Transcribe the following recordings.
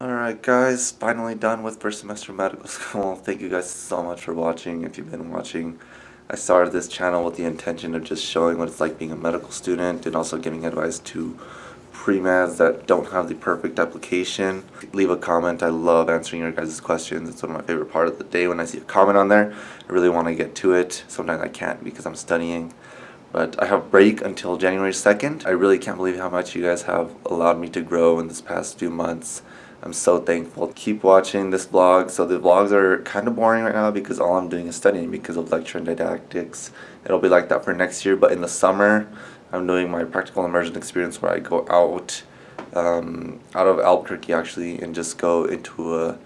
Alright guys, finally done with first semester medical school. Thank you guys so much for watching. If you've been watching, I started this channel with the intention of just showing what it's like being a medical student and also giving advice to pre-meds that don't have the perfect application. Leave a comment. I love answering your guys' questions. It's one of my favorite part of the day when I see a comment on there. I really want to get to it. Sometimes I can't because I'm studying. But I have break until January 2nd. I really can't believe how much you guys have allowed me to grow in this past few months. I'm so thankful. Keep watching this vlog. So the vlogs are kind of boring right now because all I'm doing is studying because of lecture and didactics. It'll be like that for next year, but in the summer, I'm doing my practical immersion experience where I go out, um, out of Albuquerque actually, and just go into a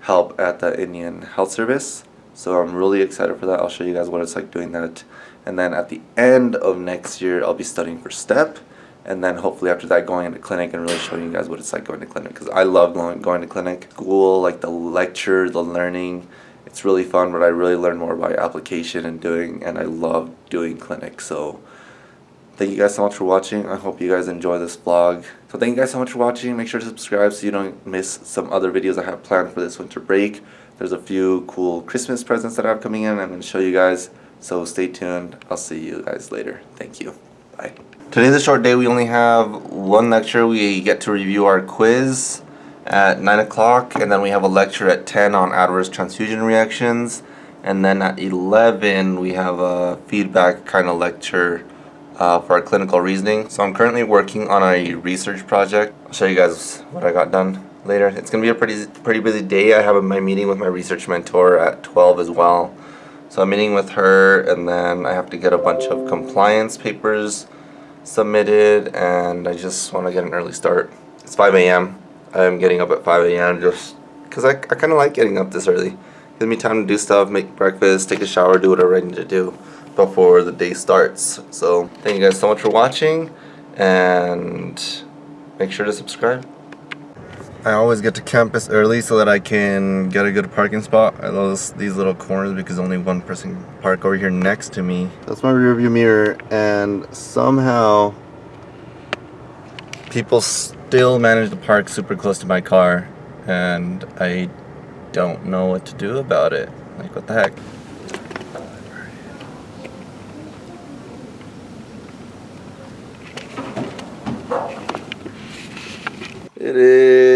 help at the Indian Health Service. So I'm really excited for that. I'll show you guys what it's like doing that. And then at the end of next year, I'll be studying for STEP and then hopefully after that going into clinic and really showing you guys what it's like going to clinic because I love going, going to clinic. School, like the lecture, the learning, it's really fun but I really learn more by application and doing and I love doing clinic so thank you guys so much for watching. I hope you guys enjoy this vlog. So thank you guys so much for watching. Make sure to subscribe so you don't miss some other videos I have planned for this winter break. There's a few cool Christmas presents that I have coming in I'm going to show you guys. So stay tuned. I'll see you guys later. Thank you. Bye. Today's a short day. We only have one lecture. We get to review our quiz at 9 o'clock and then we have a lecture at 10 on adverse transfusion reactions and then at 11 we have a feedback kind of lecture uh, for our clinical reasoning. So I'm currently working on a research project. I'll show you guys what I got done later. It's going to be a pretty pretty busy day. I have my meeting with my research mentor at 12 as well. So I'm meeting with her and then I have to get a bunch of compliance papers submitted and I just want to get an early start. It's 5 a.m. I'm getting up at 5 a.m. just because I, I kind of like getting up this early. Gives me time to do stuff, make breakfast, take a shower, do whatever I need to do before the day starts. So thank you guys so much for watching and make sure to subscribe. I always get to campus early so that I can get a good parking spot. I love these little corners because only one person can park over here next to me. That's my rearview mirror and somehow people still manage to park super close to my car and I don't know what to do about it. Like what the heck? It is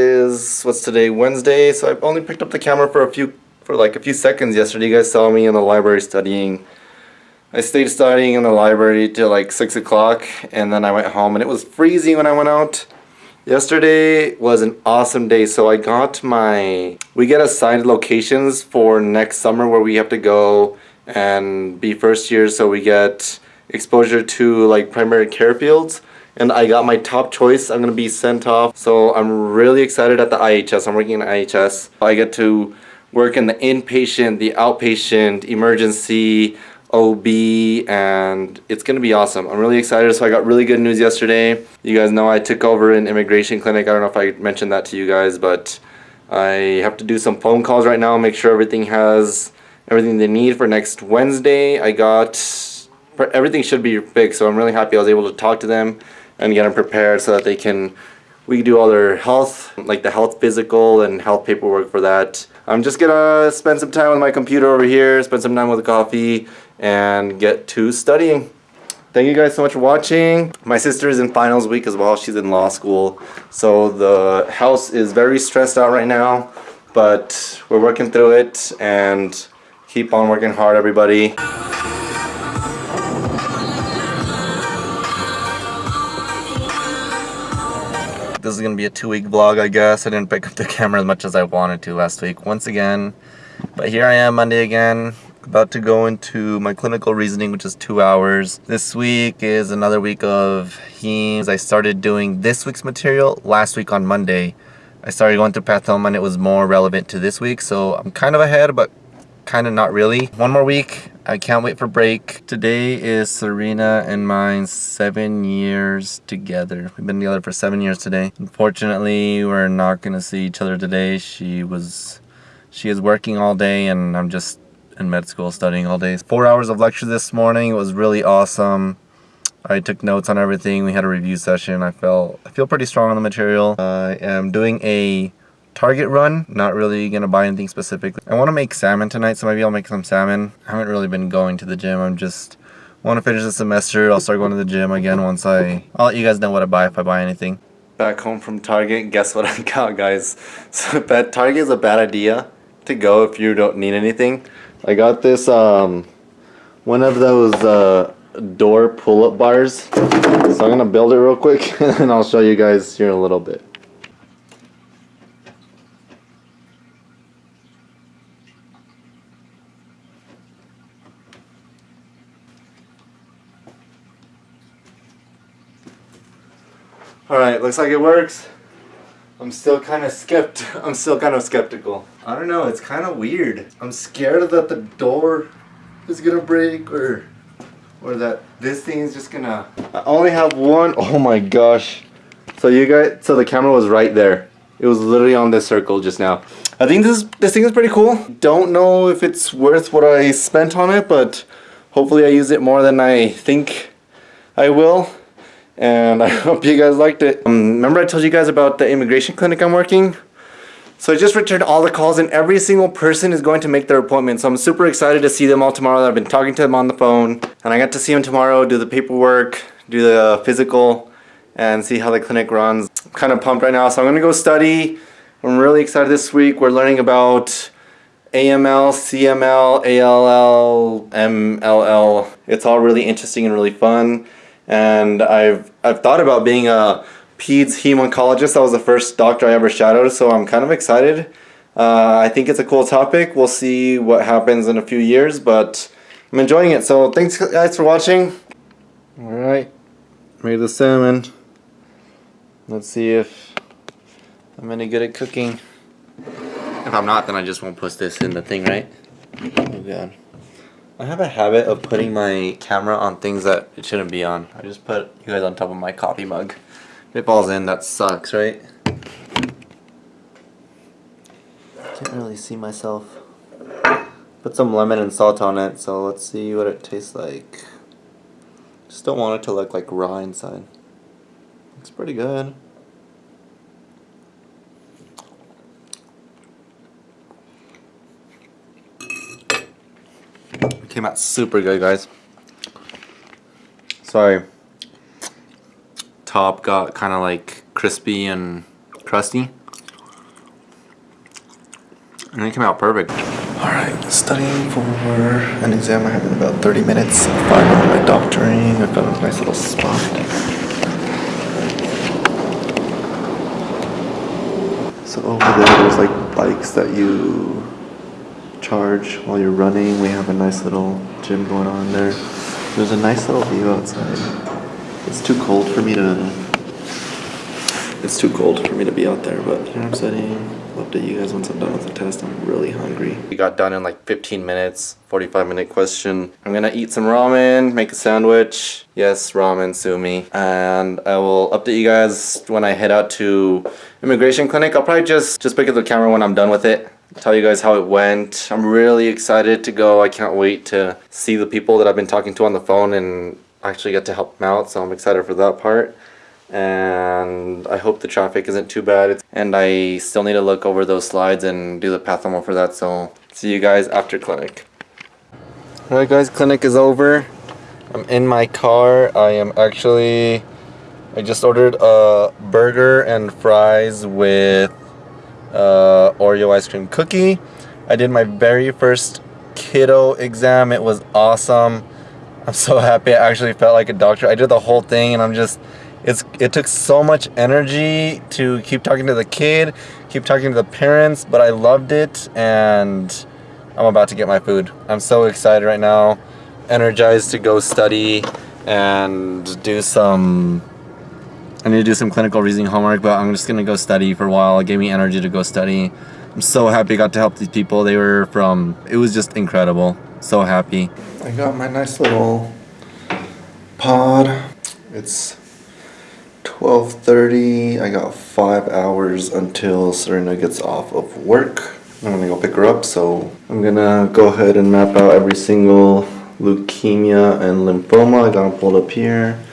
what's today Wednesday? So I only picked up the camera for a few for like a few seconds yesterday. You guys saw me in the library studying. I stayed studying in the library till like six o'clock and then I went home and it was freezing when I went out. Yesterday was an awesome day so I got my we get assigned locations for next summer where we have to go and be first year so we get exposure to like primary care fields and I got my top choice. I'm going to be sent off. So I'm really excited at the IHS. I'm working in IHS. I get to work in the inpatient, the outpatient, emergency, OB, and it's going to be awesome. I'm really excited. So I got really good news yesterday. You guys know I took over an immigration clinic. I don't know if I mentioned that to you guys, but I have to do some phone calls right now, make sure everything has everything they need for next Wednesday. I got everything should be fixed, so I'm really happy I was able to talk to them and get them prepared so that they can we do all their health like the health physical and health paperwork for that. I'm just gonna spend some time with my computer over here spend some time with coffee and get to studying. Thank you guys so much for watching. My sister is in finals week as well. She's in law school. So the house is very stressed out right now but we're working through it and keep on working hard everybody This is going to be a two-week vlog, I guess. I didn't pick up the camera as much as I wanted to last week once again. But here I am Monday again, about to go into my clinical reasoning, which is two hours. This week is another week of HEMS. I started doing this week's material last week on Monday. I started going through Pathoma and it was more relevant to this week, so I'm kind of ahead, but kind of not really. One more week. I can't wait for break. Today is Serena and mine seven years together. We've been together for seven years today. Unfortunately, we're not going to see each other today. She was, she is working all day and I'm just in med school studying all day. Four hours of lecture this morning. It was really awesome. I took notes on everything. We had a review session. I felt I feel pretty strong on the material. I am doing a Target run. Not really gonna buy anything specifically. I want to make salmon tonight, so maybe I'll make some salmon. I haven't really been going to the gym. I'm just want to finish the semester. I'll start going to the gym again once I. I'll let you guys know what I buy if I buy anything. Back home from Target, guess what I got, guys? So, bad Target is a bad idea to go if you don't need anything. I got this um, one of those uh, door pull-up bars. So I'm gonna build it real quick, and I'll show you guys here in a little bit. Alright, looks like it works. I'm still kind of skept. I'm still kind of skeptical. I don't know, it's kind of weird. I'm scared that the door is gonna break or or that this thing is just gonna I only have one. Oh my gosh. So you guys so the camera was right there. It was literally on this circle just now. I think this this thing is pretty cool. Don't know if it's worth what I spent on it, but hopefully I use it more than I think I will and I hope you guys liked it. Um, remember I told you guys about the immigration clinic I'm working? So I just returned all the calls and every single person is going to make their appointment. So I'm super excited to see them all tomorrow. I've been talking to them on the phone and I got to see them tomorrow, do the paperwork, do the physical and see how the clinic runs. I'm kind of pumped right now. So I'm gonna go study. I'm really excited this week. We're learning about AML, CML, ALL, MLL. It's all really interesting and really fun and I've I've thought about being a peds hemoncologist. That was the first doctor I ever shadowed, so I'm kind of excited. Uh, I think it's a cool topic. We'll see what happens in a few years, but I'm enjoying it. So thanks guys for watching. All right, made the salmon. Let's see if I'm any good at cooking. If I'm not, then I just won't put this in the thing, right? Oh god. I have a habit of putting my camera on things that it shouldn't be on. I just put you guys on top of my coffee mug. If it falls in, that sucks, right? Can't really see myself. Put some lemon and salt on it, so let's see what it tastes like. Just don't want it to look like raw inside. Looks pretty good. Came out super good, guys. Sorry. Top got kind of like crispy and crusty. And it came out perfect. Alright, studying for an exam I have in about 30 minutes. Finally, my doctoring. I found a nice little spot. So over there, there's like bikes that you charge while you're running. We have a nice little gym going on there. There's a nice little view outside. It's too cold for me to it's too cold for me to be out there, but here I'm sitting. I'll update you guys once I'm done with the test. I'm really hungry. We got done in like 15 minutes, 45 minute question. I'm gonna eat some ramen, make a sandwich. Yes, ramen, sue me. And I will update you guys when I head out to immigration clinic. I'll probably just, just pick up the camera when I'm done with it tell you guys how it went. I'm really excited to go. I can't wait to see the people that I've been talking to on the phone and actually get to help them out. So I'm excited for that part. And I hope the traffic isn't too bad. And I still need to look over those slides and do the Pathoma for that. So see you guys after clinic. Alright guys, clinic is over. I'm in my car. I am actually... I just ordered a burger and fries with uh, Oreo ice cream cookie. I did my very first kiddo exam. It was awesome. I'm so happy. I actually felt like a doctor. I did the whole thing and I'm just, it's it took so much energy to keep talking to the kid, keep talking to the parents, but I loved it and I'm about to get my food. I'm so excited right now, energized to go study and do some I need to do some clinical reasoning homework, but I'm just going to go study for a while. It gave me energy to go study. I'm so happy I got to help these people. They were from, it was just incredible. So happy. I got my nice little pod. It's 12.30. I got five hours until Serena gets off of work. I'm gonna go pick her up, so I'm gonna go ahead and map out every single leukemia and lymphoma I got pulled up here.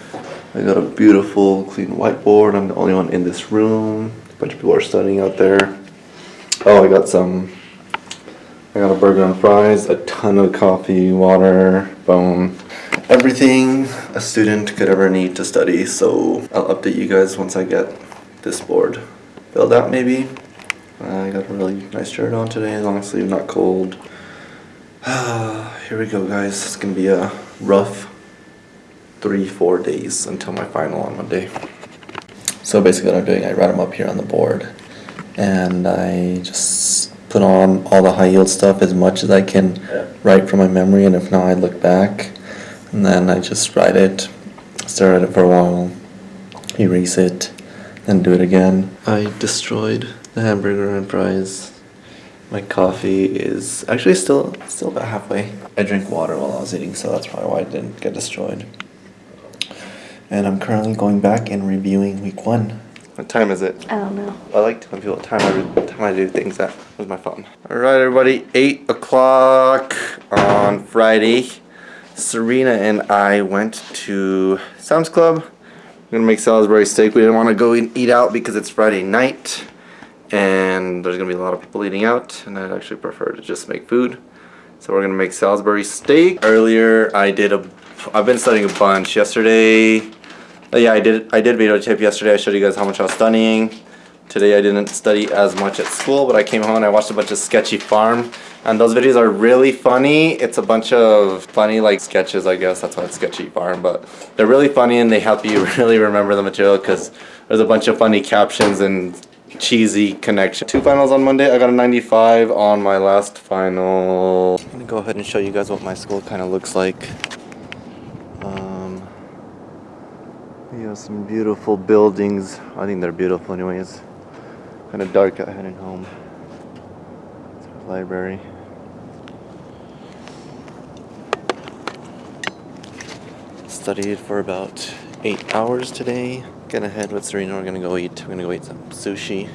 I got a beautiful clean whiteboard. I'm the only one in this room. A bunch of people are studying out there. Oh, I got some. I got a burger and fries, a ton of coffee, water, bone, everything a student could ever need to study. So I'll update you guys once I get this board filled out. Maybe. I got a really nice shirt on today, long sleeve, not cold. Here we go, guys. It's gonna be a rough three, four days until my final on Monday. So basically, what I'm doing, I write them up here on the board, and I just put on all the high yield stuff as much as I can write from my memory, and if not, I look back, and then I just write it, stare at it for a while, erase it, then do it again. I destroyed the hamburger and fries. My coffee is actually still still about halfway. I drank water while I was eating, so that's probably why it didn't get destroyed. And I'm currently going back and reviewing week one. What time is it? I don't know. I like telling people what time I, time I do things at with my phone. Alright everybody, 8 o'clock on Friday. Serena and I went to Sam's Club. We're gonna make Salisbury steak. We didn't want to go and eat out because it's Friday night. And there's gonna be a lot of people eating out. And I'd actually prefer to just make food. So we're gonna make Salisbury steak. Earlier I did a, I've been studying a bunch. Yesterday, uh, yeah, I did. I did video yesterday. I showed you guys how much I was studying. Today I didn't study as much at school, but I came home and I watched a bunch of Sketchy Pharm, and those videos are really funny. It's a bunch of funny like sketches, I guess. That's why it's Sketchy Pharm, but they're really funny and they help you really remember the material because there's a bunch of funny captions and cheesy connection. Two finals on Monday. I got a 95 on my last final. I'm gonna go ahead and show you guys what my school kind of looks like. Some beautiful buildings. I think they're beautiful anyways. Kind of dark out heading home. Library. Studied for about eight hours today. Gonna head with Serena. We're gonna go eat. We're gonna go eat some sushi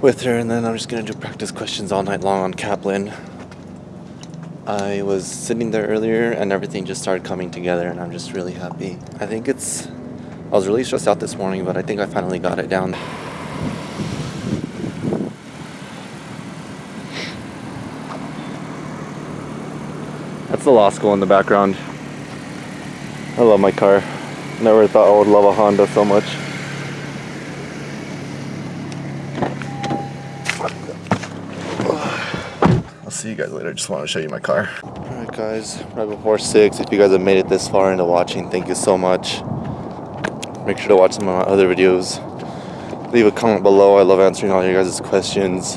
with her, and then I'm just gonna do practice questions all night long on Kaplan. I was sitting there earlier and everything just started coming together and I'm just really happy. I think it's I was really stressed out this morning, but I think I finally got it down. That's the law school in the background. I love my car. Never thought I would love a Honda so much. I'll see you guys later. Just want to show you my car. Alright guys, right before 6. If you guys have made it this far into watching, thank you so much. Make sure to watch some of my other videos. Leave a comment below. I love answering all your guys' questions.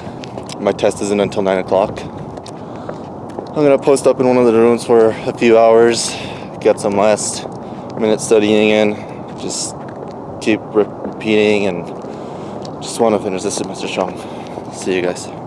My test isn't until 9 o'clock. I'm going to post up in one of the rooms for a few hours. Get some last minute studying in. Just keep re repeating and just want to finish this semester strong. See you guys.